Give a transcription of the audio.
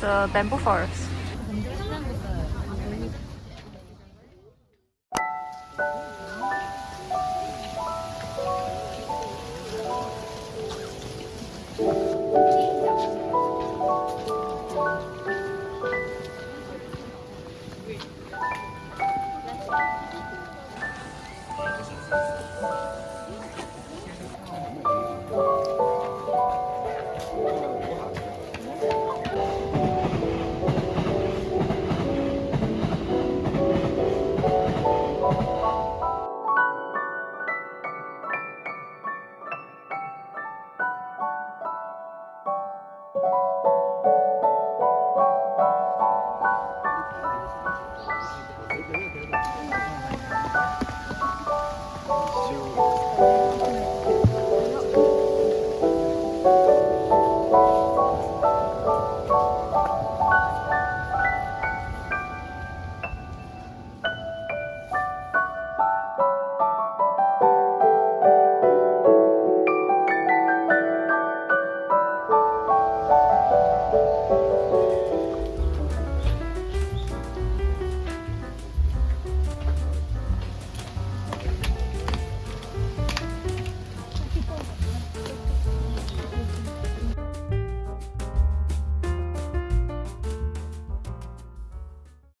the bamboo forest. you.